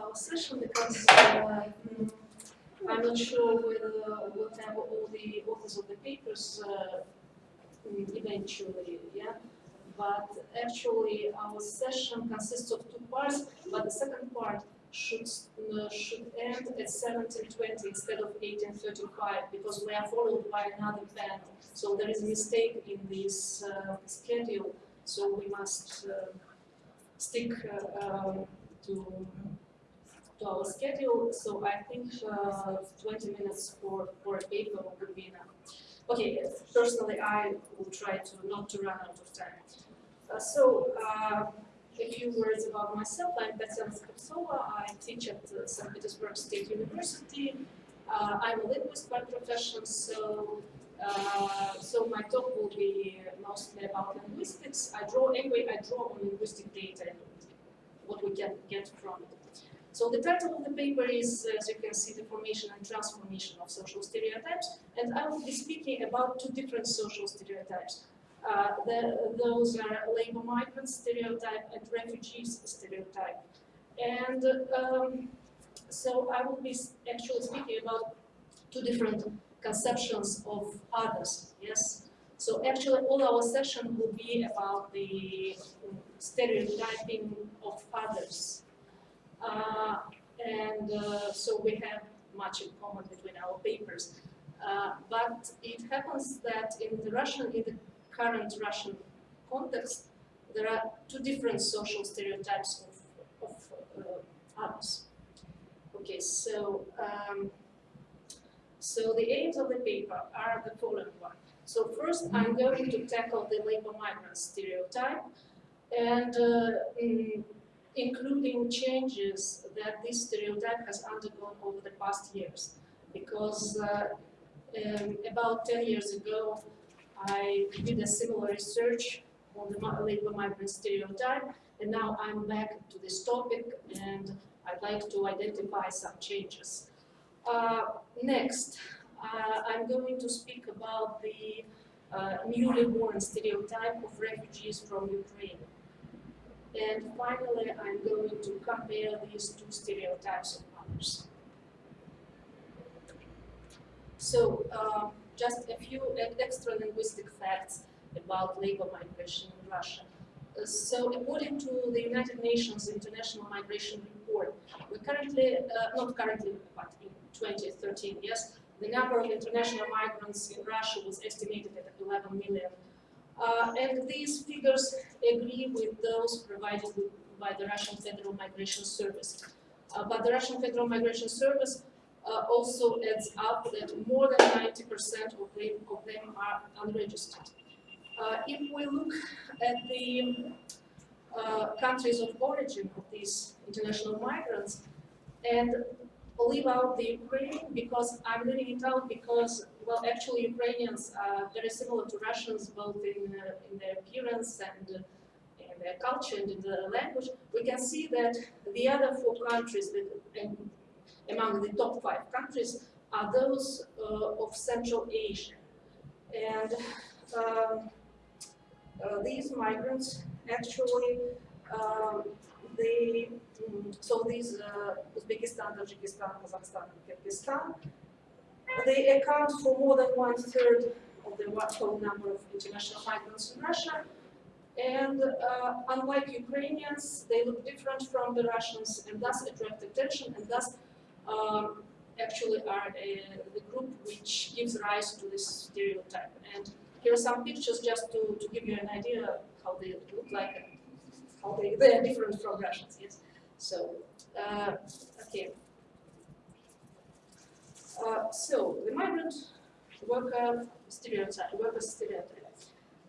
our session because uh, mm, I'm not sure whether we'll have all the authors of the papers uh, mm, eventually, yeah? But actually, our session consists of two parts, but the second part should, uh, should end at 17.20 instead of 18.35 because we are followed by another panel. So there is a mistake in this uh, schedule, so we must uh, stick uh, um, to, to our schedule. So I think uh, 20 minutes for, for a paper would be enough. Okay, personally I will try to not to run out of time. Uh, so, a few words about myself. I'm Tatiana Skrebtsova. I teach at uh, St. Petersburg State University. Uh, I'm a linguist by profession, so uh, so my talk will be mostly about linguistics. I draw anyway. I draw on linguistic data, and what we can get from it. So the title of the paper is, as you can see, the formation and transformation of social stereotypes, and I will be speaking about two different social stereotypes. Uh, the, those are labor migrant stereotype and refugees stereotype. And um, so I will be actually speaking about two different conceptions of others, yes? So actually all our session will be about the stereotyping of others. Uh, and uh, so we have much in common between our papers. Uh, but it happens that in the Russian, in the current Russian context, there are two different social stereotypes of, of uh. Okay, so um, so the aims of the paper are the following one. So first, I'm going to tackle the labor migrant stereotype, and uh, in, including changes that this stereotype has undergone over the past years. Because uh, um, about 10 years ago, I did a similar research on the labor migrant stereotype, and now I'm back to this topic, and I'd like to identify some changes. Uh, next, uh, I'm going to speak about the uh, newly born stereotype of refugees from Ukraine. And finally, I'm going to compare these two stereotypes of mothers. So, uh, just a few extra linguistic facts about labor migration in Russia. Uh, so according to the United Nations International Migration Report, we currently, uh, not currently, but in 2013, yes, the number of international migrants in Russia was estimated at 11 million. Uh, and these figures agree with those provided by the Russian Federal Migration Service. Uh, but the Russian Federal Migration Service uh, also adds up that more than 90% of them, of them are unregistered. Uh, if we look at the uh, countries of origin of these international migrants and leave out the Ukraine because I'm leaving it out because, well, actually Ukrainians are very similar to Russians both in, uh, in their appearance and uh, in their culture and in the language. We can see that the other four countries that, among the top five countries are those uh, of Central Asia. And um, uh, these migrants actually, um, they, so these uh, Uzbekistan, Tajikistan, Kazakhstan, and Kyrgyzstan, they account for more than one third of the total number of international migrants in Russia. And uh, unlike Ukrainians, they look different from the Russians and thus attract attention and thus um, actually are a, the group which gives rise to this stereotype. And here are some pictures just to, to give you an idea how they look like how they, they are different from Russians, yes. So, uh, okay. Uh, so, the migrant worker stereotype, worker stereotype.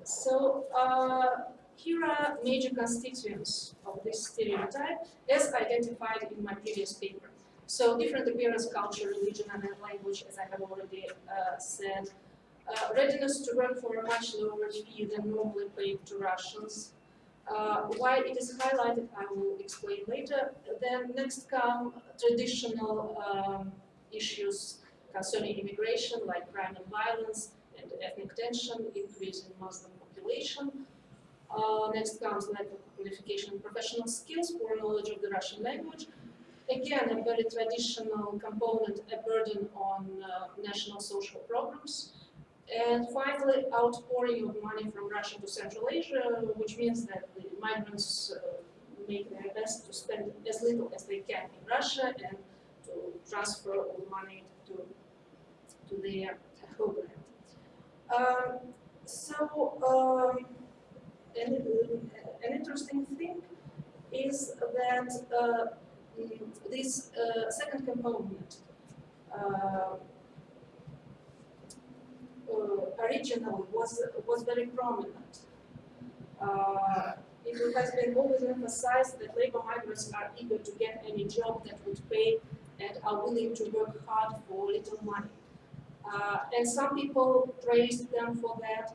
So, uh, here are major constituents of this stereotype as identified in my previous paper. So different appearance, culture, religion, and language, as I have already uh, said. Uh, readiness to work for a much lower fee than normally paid to Russians. Uh, why it is highlighted, I will explain later. Then next come traditional um, issues concerning immigration, like crime and violence, and ethnic tension, increase in Muslim population. Uh, next comes lack of qualification and professional skills, poor knowledge of the Russian language, again, a very traditional component, a burden on uh, national social programs. And finally, outpouring of money from Russia to Central Asia, which means that the migrants uh, make their best to spend as little as they can in Russia and to transfer all money to, to their homeland. Um, so, um, an, an interesting thing is that uh, this uh, second component uh, originally was was very prominent. Uh, it has been always emphasized that labor migrants are eager to get any job that would pay and are willing to work hard for little money. Uh, and some people praised them for that,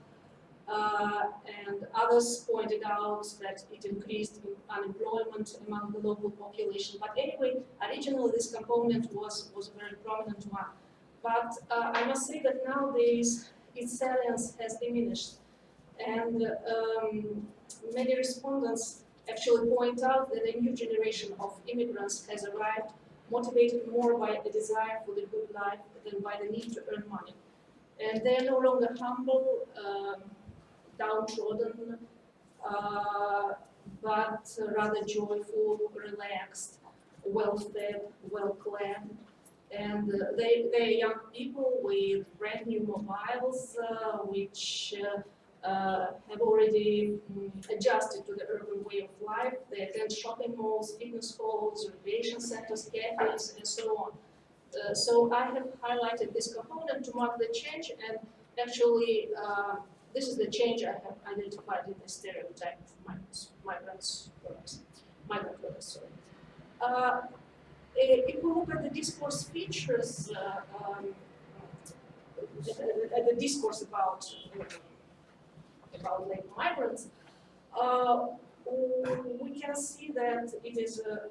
uh, and others pointed out that it increased unemployment among the local population. But anyway, originally this component was, was a very prominent one. But uh, I must say that nowadays its salience has diminished. And um, many respondents actually point out that a new generation of immigrants has arrived, motivated more by a desire for the good life than by the need to earn money. And they're no longer humble, um, downtrodden, uh, but rather joyful, relaxed, well-fed, well-clad. And uh, they, they're young people with brand new mobiles, uh, which uh, uh, have already um, adjusted to the urban way of life. They attend shopping malls, fitness halls, recreation centers, cafes, and so on. Uh, so I have highlighted this component to mark the change and actually uh, this is the change I have identified in the stereotype of migrants, migrants, migrant workers, sorry. At the discourse features, uh, um, uh, the discourse about about labor migrants, uh, we can see that it is uh,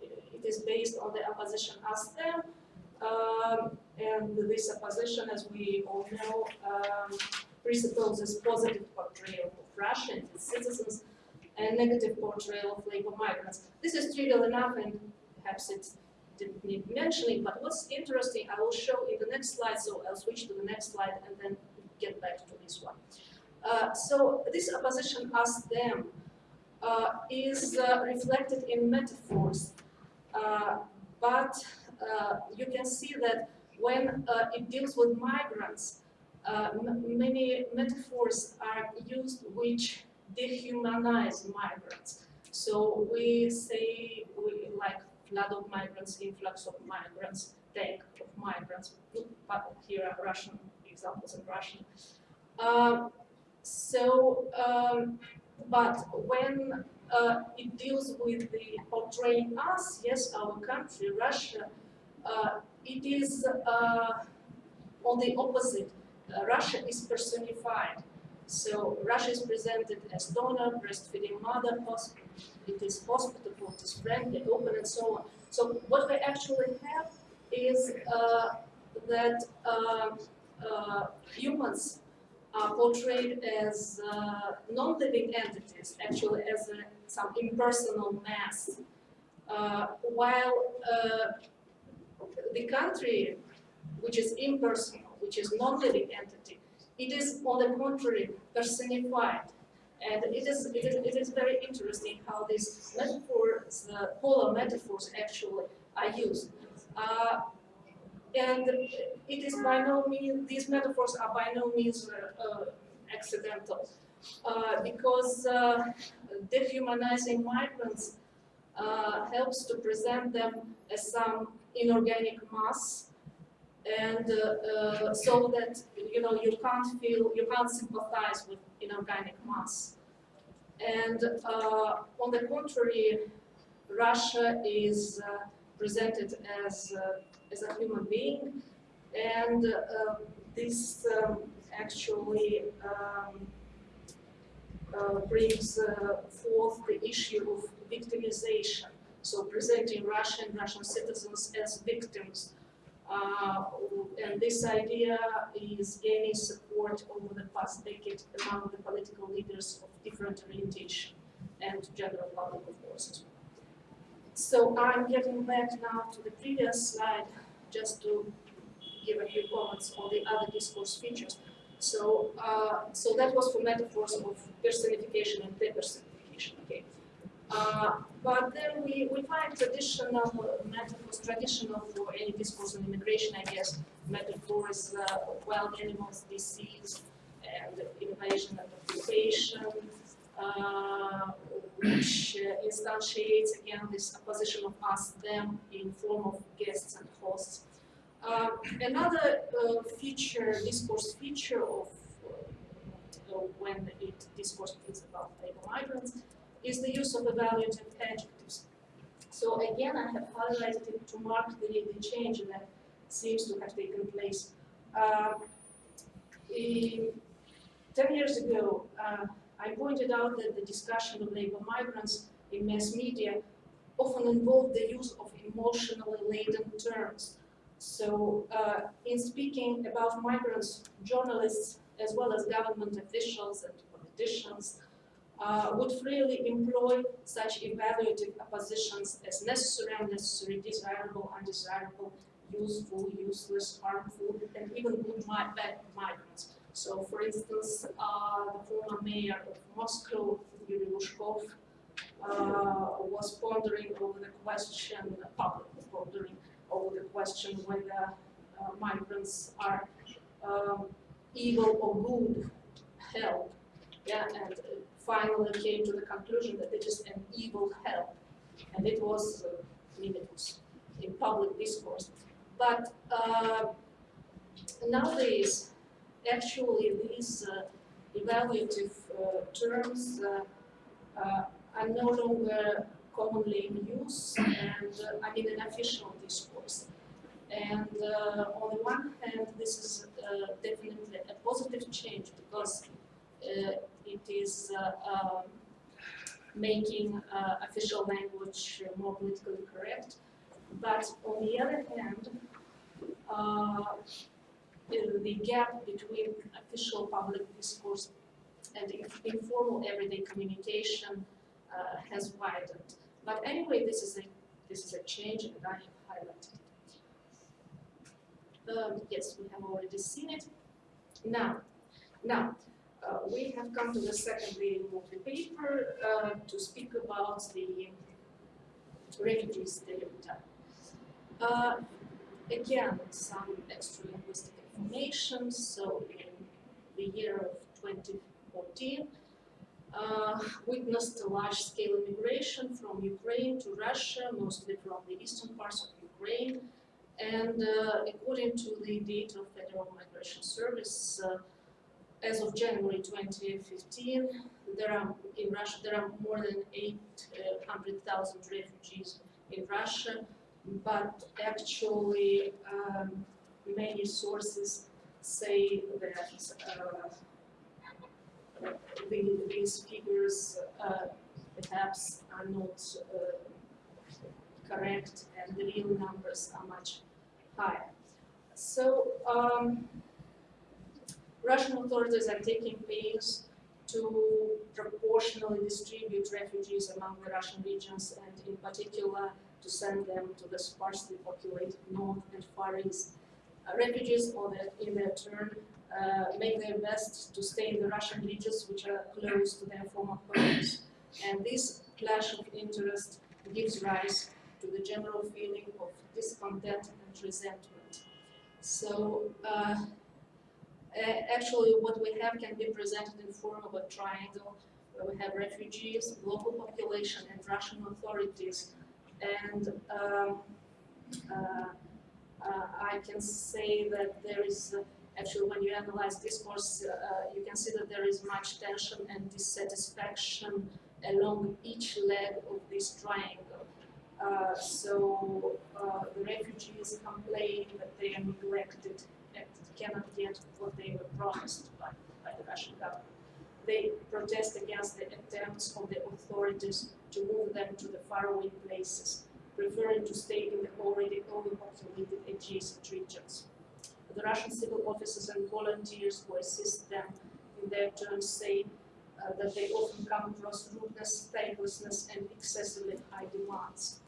it is based on the opposition as them, um, and this opposition, as we all know, um, presupposes positive portrayal of Russia and its citizens and negative portrayal of labor migrants. This is trivial enough and perhaps it didn't need mentioning, but what's interesting, I will show in the next slide, so I'll switch to the next slide and then get back to this one. Uh, so this opposition us them uh, is uh, reflected in metaphors, uh, but uh, you can see that when uh, it deals with migrants, many metaphors are used which dehumanize migrants. So we say we like flood of migrants, influx of migrants, tank of migrants, but here are Russian examples in Russian. Um, so, um, but when uh, it deals with the portraying us, yes, our country, Russia, uh, it is uh, on the opposite. Uh, Russia is personified. So Russia is presented as donor, breastfeeding mother, it is hospitable, it is friendly, open, and so on. So what we actually have is uh, that uh, uh, humans are portrayed as uh, non-living entities, actually as a, some impersonal mass, uh, while uh, the country, which is impersonal, which is non-living entity, it is, on the contrary, personified. And it is, it is, it is very interesting how these metaphors, uh, polar metaphors actually are used. Uh, and it is by no means, these metaphors are by no means uh, uh accidental. Uh, because uh, dehumanizing migrants helps to present them as some inorganic mass and uh, uh, so that you know you can't feel you can't sympathize with inorganic mass. And uh, on the contrary Russia is uh, presented as uh, as a human being. And uh, this um, actually um, brings forth the issue of victimization. So presenting Russian Russian citizens as victims uh, and this idea is gaining support over the past decade among the political leaders of different orientation and general public, of course, So I'm getting back now to the previous slide, just to give a few comments on the other discourse features. So, uh, so that was for metaphors of personification and depersonification, okay. Uh, but then we, we find traditional metaphors, traditional for any discourse on immigration, I guess, metaphors uh, wild animals, disease, and invasion and occupation, uh, which uh, instantiates again this opposition of us, them in form of guests and hosts. Uh, another uh, feature, discourse feature of uh, when it discourse is about labor migrants is the use of evaluative adjectives. So again, I have highlighted it to mark the, the change that seems to have taken place. Uh, in, Ten years ago, uh, I pointed out that the discussion of labor migrants in mass media often involved the use of emotionally laden terms. So uh, in speaking about migrants, journalists as well as government officials and politicians uh, would freely employ such evaluative oppositions as necessary, unnecessary, desirable, undesirable, useful, useless, harmful, and even good, bad migrants. So, for instance, uh, the former mayor of Moscow, Yuri Luzhkov, uh, was pondering over the question, publicly pondering over the question whether uh, migrants are um, evil or good help. Yeah, and finally came to the conclusion that it is an evil help. And it was, uh, was in public discourse. But uh, nowadays, actually these uh, evaluative uh, terms uh, are no longer commonly in use and I mean in official discourse. And uh, on the one hand, this is uh, definitely a positive change because uh, it is um, making official language more politically correct. But on the other hand, the gap between official public discourse and informal everyday communication uh, has widened. But anyway, this is a this is a change, and I have highlighted it. Um, yes, we have already seen it. Now, now uh, we have come to the second reading of the paper uh, to speak about the refugee stereotype. Uh, again, some extra linguistic information. So in the year of 2014, uh, witnessed a large-scale immigration from Ukraine to Russia, mostly from the eastern parts of Ukraine. And uh, according to the data of Federal Migration Service, uh, as of January 2015, there are in Russia there are more than 800,000 refugees in Russia, but actually um, many sources say that uh, the, these figures uh, perhaps are not uh, correct and the real numbers are much higher. So um, Russian authorities are taking pains to proportionally distribute refugees among the Russian regions and in particular to send them to the sparsely populated north and far east uh, refugees, that in their turn, uh, make their best to stay in the Russian regions which are close to their former homes. And this clash of interest gives rise to the general feeling of discontent and resentment. So uh, actually what we have can be presented in form of a triangle where we have refugees, local population and Russian authorities. And um, uh, uh, I can say that there is uh, actually when you analyze discourse, uh, you can see that there is much tension and dissatisfaction along each leg of this triangle. Uh, so uh, the refugees complain that they are neglected cannot get what they were promised by, by the Russian government. They protest against the attempts of the authorities to move them to the faraway places preferring to stay in the already overpopulated adjacent regions. The Russian civil officers and volunteers who assist them in their turn say uh, that they often come across rudeness, thanklessness, and excessively high demands.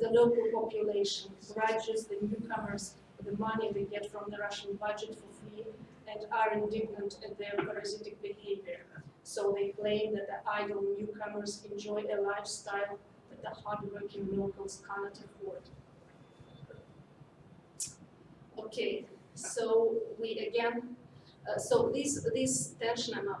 the local population grudges the newcomers the money they get from the Russian budget for free and are indignant at their parasitic behavior. So they claim that the idle newcomers enjoy a lifestyle that the hardworking locals cannot afford. Okay, so we again, uh, so this this tension uh,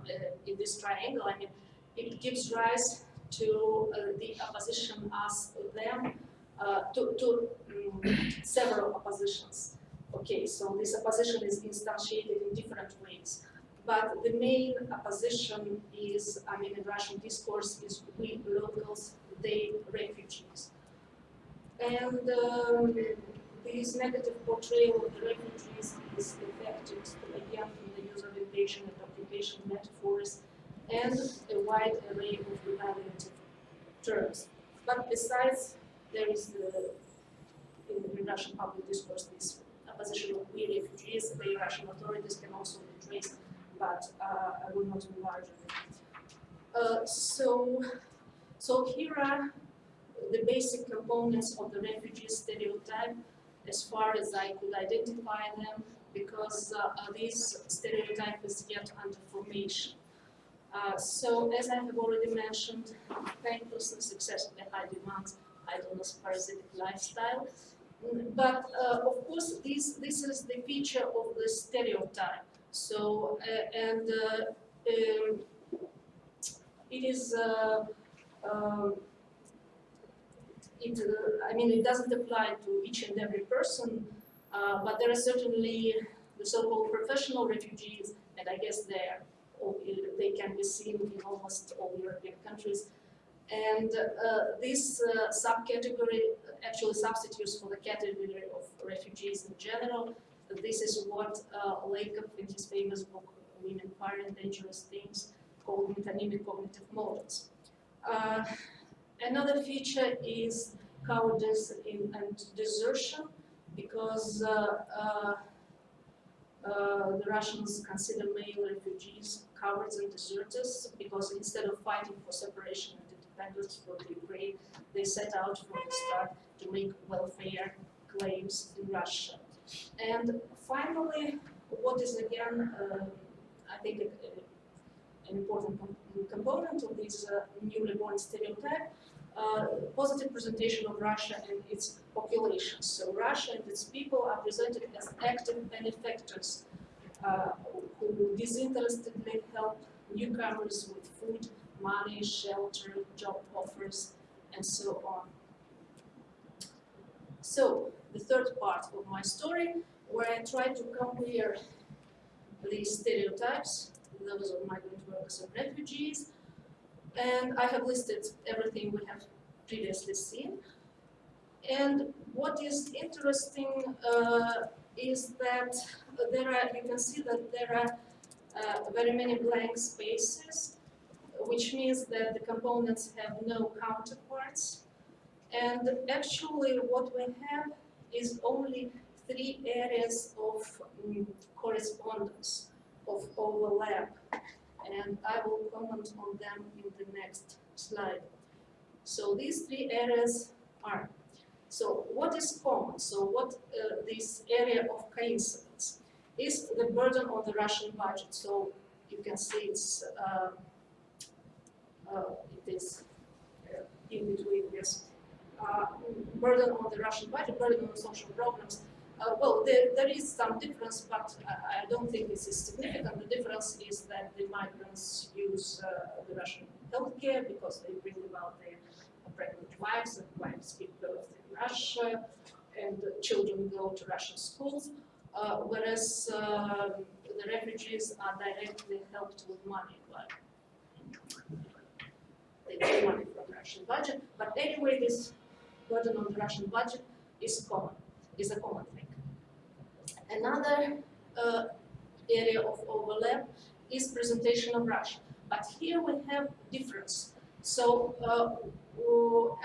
in this triangle, I mean, it gives rise to uh, the opposition as them uh, to, to um, several oppositions. Okay, so this opposition is instantiated in different ways. But the main opposition is, I mean, in Russian discourse is we locals, they refugees. And um, this negative portrayal of the refugees is affected again from the use of invasion and occupation metaphors and a wide array of evaluative terms. But besides, there is the, in the Russian public discourse, this opposition of we refugees, the Russian authorities can also be traced, but uh, I will not enlarge on it. Uh, so, so here are the basic components of the refugee stereotype as far as I could identify them because uh, this stereotype is yet under formation. Uh, so as I have already mentioned, thanklessness, excessively high demands, idleness, parasitic lifestyle. But uh, of course, this, this is the feature of the stereotype. So, uh, and uh, um, it is, uh, um, it, I mean, it doesn't apply to each and every person, but there are certainly the so-called professional refugees, and I guess they're they can be seen in almost all European countries. And uh, this uh, subcategory actually substitutes for the category of refugees in general. This is what uh, Lakoff in his famous book, Women, Fire and Dangerous Things, called metonymic cognitive models. Uh, another feature is cowardice in, and desertion, because uh, uh, the Russians consider male refugees cowards and deserters because instead of fighting for separation independence for the Ukraine, they set out from the start to make welfare claims in Russia. And finally, what is again, uh, I think, an important component of this uh, newly born stereotype, uh, positive presentation of Russia and its population. So Russia and its people are presented as active benefactors uh, who disinterestedly help newcomers with food, money, shelter, job offers, and so on. So, the third part of my story, where I try to compare these stereotypes, those of migrant workers and refugees, and I have listed everything we have previously seen. And what is interesting uh, is that there are, you can see that there are uh, very many blank spaces, which means that the components have no counterparts. And actually what we have is only three areas of um, correspondence, of overlap. And I will comment on them in the next slide. So these three areas are. So what is common? So what uh, this area of coincidence is the burden on the Russian budget. So you can see it's uh, it is uh, in between this uh, burden on the Russian budget, burden on social problems. Uh, well, there, there is some difference, but I, don't think this is significant. The difference is that the migrants use the Russian healthcare because they bring about their pregnant wives and wives give birth in Russia and children go to Russian schools, uh, whereas uh, the refugees are directly helped with money. Money from Russian budget, but anyway, this burden on the Russian budget is common, is a common thing. Another uh, area of overlap is presentation of Russia. But here we have difference. So uh,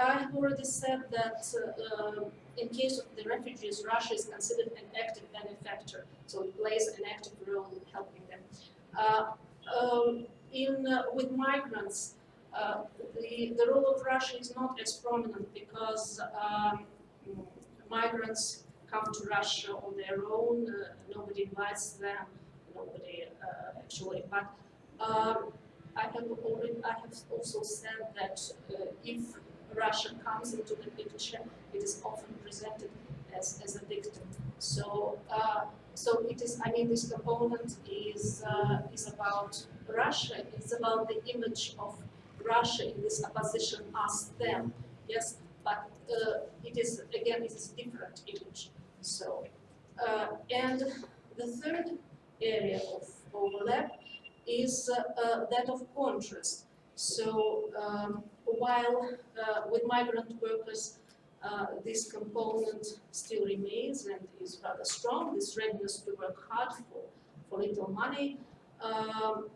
I have already said that uh, in case of the refugees, Russia is considered an active benefactor, so it plays an active role in helping them. Uh, um, in, uh, with migrants, the, the role of Russia is not as prominent because um, migrants come to Russia on their own, uh, nobody invites them, nobody uh, actually, but um, I have already, I have also said that uh, if Russia comes into the picture, it is often presented as, as a victim. So, uh, so it is, I mean, this component is, uh, is about Russia, it's about the image of Russia in this opposition us them, yes, but uh, it is, again, it is a different image. So, uh, and the third area of overlap is uh, that of contrast. So um, while with migrant workers, uh, this component still remains and is rather strong, this readiness to work hard for, for little money. Um,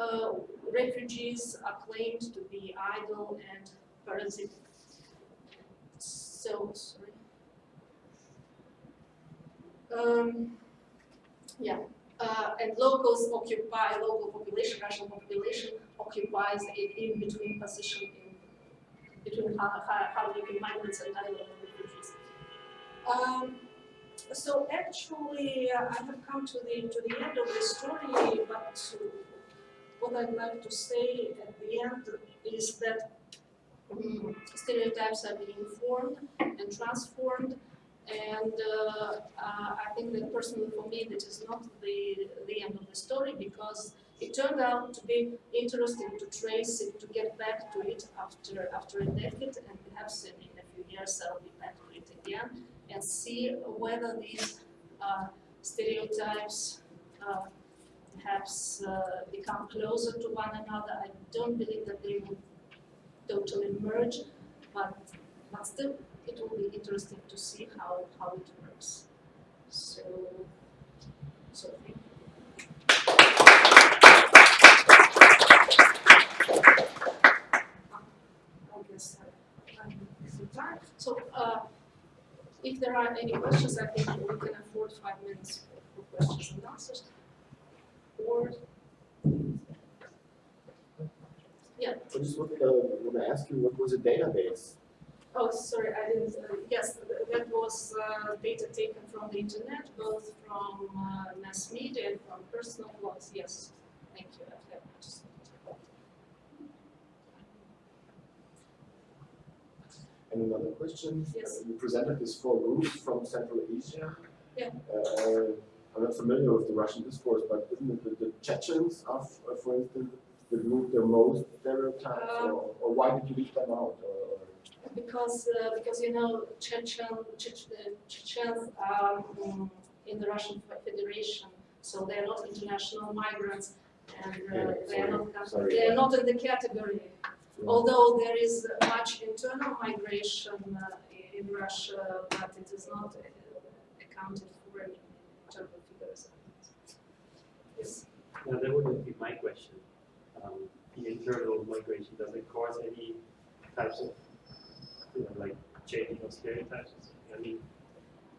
uh, refugees are claimed to be idle and parasitic. So, sorry. Um, yeah, uh, and locals occupy, local population, Russian population occupies an in-between position in between hardworking migrants and idle refugees. Um, so actually, uh, I have come to the to the end of the story, but what I'd like to say at the end is that um, stereotypes are being formed and transformed and uh, uh, I think that personally for me, this is not the, the end of the story because it turned out to be interesting to trace it, to get back to it after, after a decade and perhaps in, in a few years I'll be back to it again and see whether these uh, stereotypes uh, perhaps uh, become closer to one another. I don't believe that they will totally merge, but, but still it will be interesting to see how, how it works. So, so thank you. So, uh, if there are any questions, I think we can afford five minutes for questions and answers. Or, yeah. I just wanted to, want to ask you, what was a database? Oh, sorry, I didn't, uh, yes, that was uh, data taken from the internet, both from uh, mass media and from personal blogs, yes. Thank you, And another question. Yes. You presented this four groups from Central Asia. Yeah. I'm not familiar with the Russian discourse, but isn't it the, the Chechens of, uh, for instance, the group the most stereotyped, Um, or, or why did you leave them out? Or, because uh, because you know Chechen Chech, uh, Chechens are um, in the Russian Federation, so they are not international migrants, and uh, Yeah, they are not sorry. they are not in the category. Although there is much internal migration uh, in Russia, but it is not uh, accounted for in terms of figures. Yes. Now, that wouldn't be my question. Um, the internal migration, does it cause any types of, you know, like changing of stereotypes? I mean,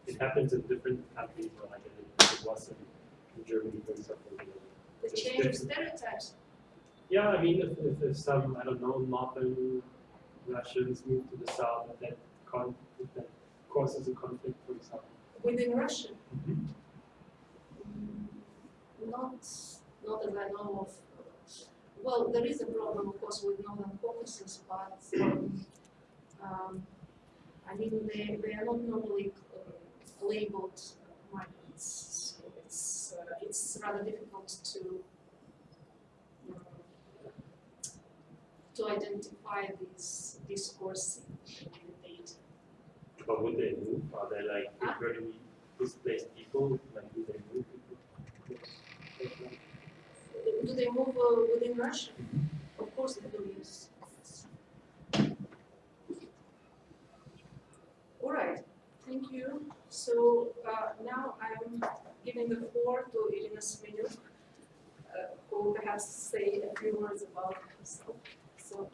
it happens in different countries, or like it, it was in, in Germany, for example. You know. The change of stereotypes. Yeah, I mean, if, if, if some, I don't know, northern Russians move to the south, and that, con- if that causes a conflict, for example. Within Russia. Mm, not, not that I know of. Well, there is a problem, of course, with Northern Caucasus, but um, um, I mean, they, they are not normally uh, labeled migrants. So it's, uh, it's rather difficult to um, to identify these discourse in the data. But would they move? Are they like Huh? displaced people? Like, do they move people? Do they move uh, within Russia? Of course they do, yes. All right, thank you. So uh, now I'm giving the floor to Irina Semenyuk, uh, who perhaps say a few words about herself. So